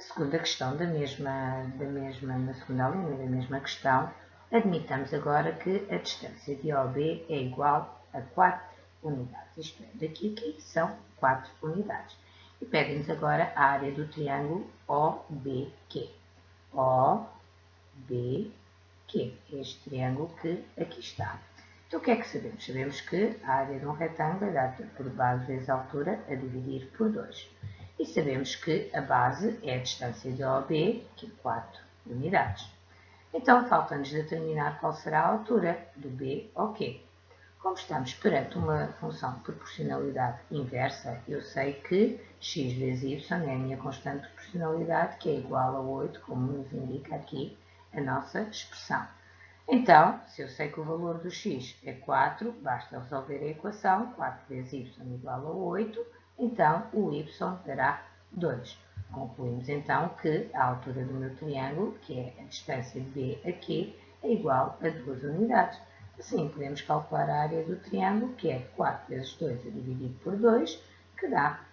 Na segunda questão da mesma, da mesma, na segunda linha da mesma questão, admitamos agora que a distância de OB é igual a 4 unidades. Isto é, daqui aqui são 4 unidades. E pedem-nos agora a área do triângulo OBQ. OBQ, este triângulo que aqui está. Então, o que é que sabemos? Sabemos que a área de um retângulo é dada por base vezes altura a dividir por 2. E sabemos que a base é a distância de OB, que é 4 unidades. Então, falta-nos determinar qual será a altura do B ao Q. Como estamos perante uma função de proporcionalidade inversa, eu sei que x vezes y é a minha constante de proporcionalidade, que é igual a 8, como nos indica aqui a nossa expressão. Então, se eu sei que o valor do x é 4, basta resolver a equação, 4 vezes y igual a 8, então o y dará 2. Concluímos então que a altura do meu triângulo, que é a distância de B aqui, é igual a 2 unidades. Assim, podemos calcular a área do triângulo, que é 4 vezes 2 a dividir por 2, que dá 4.